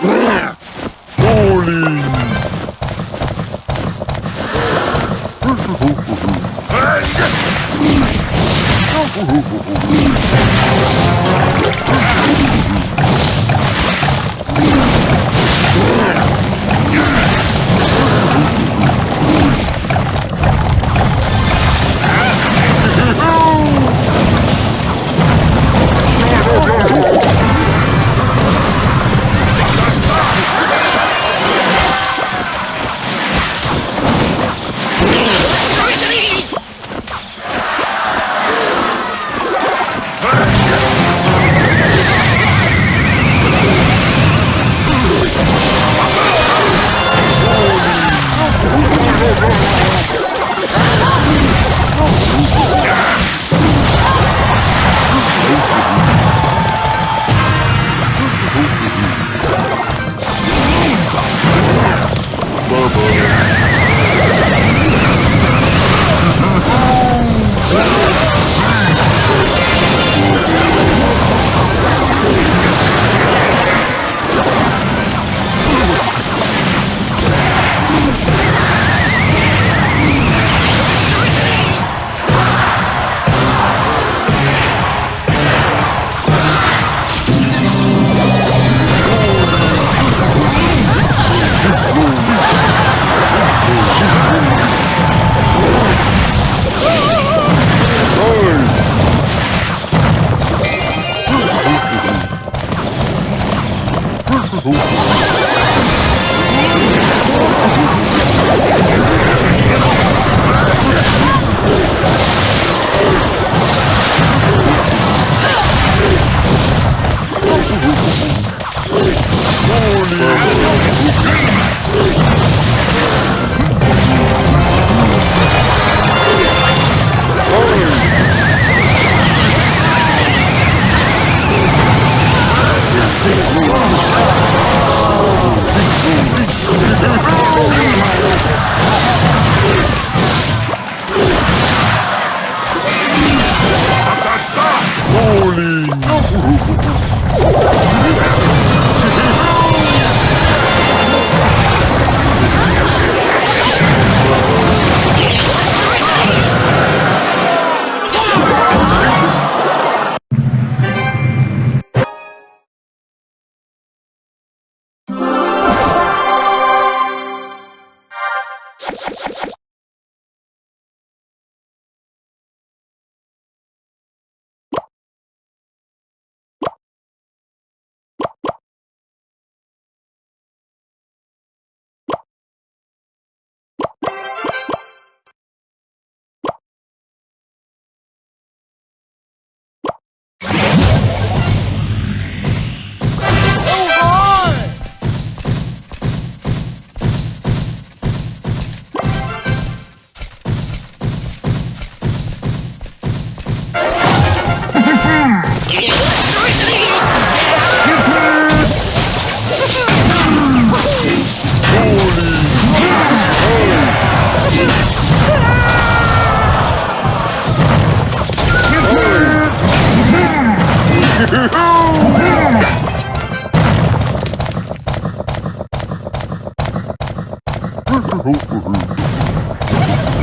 Brrr! no.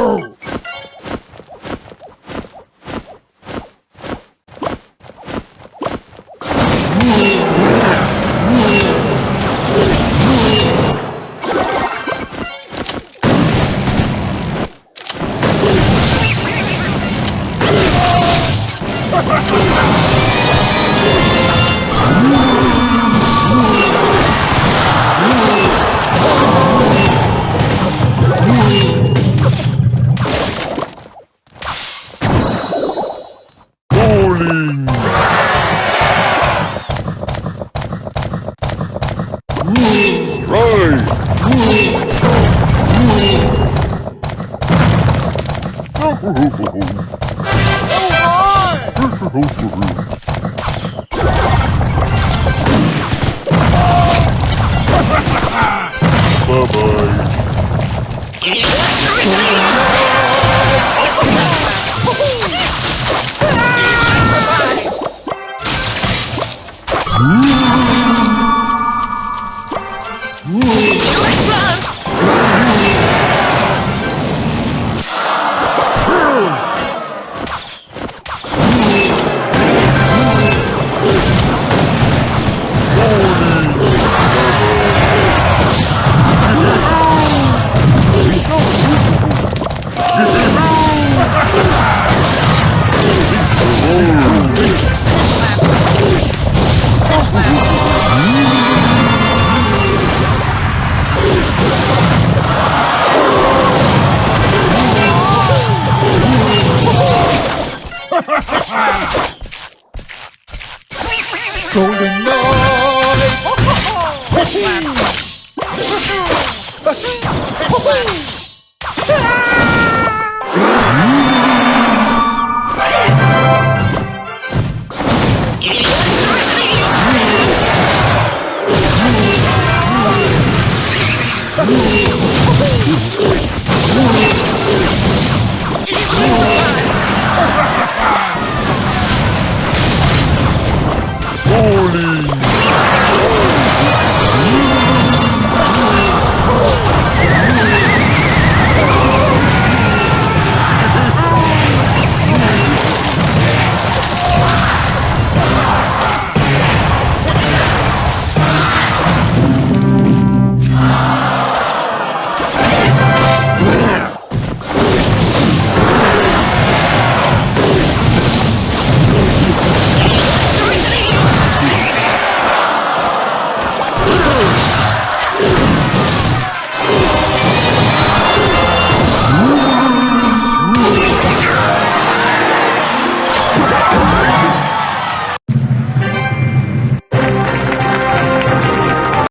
Bowling! Right! Delicious! Golden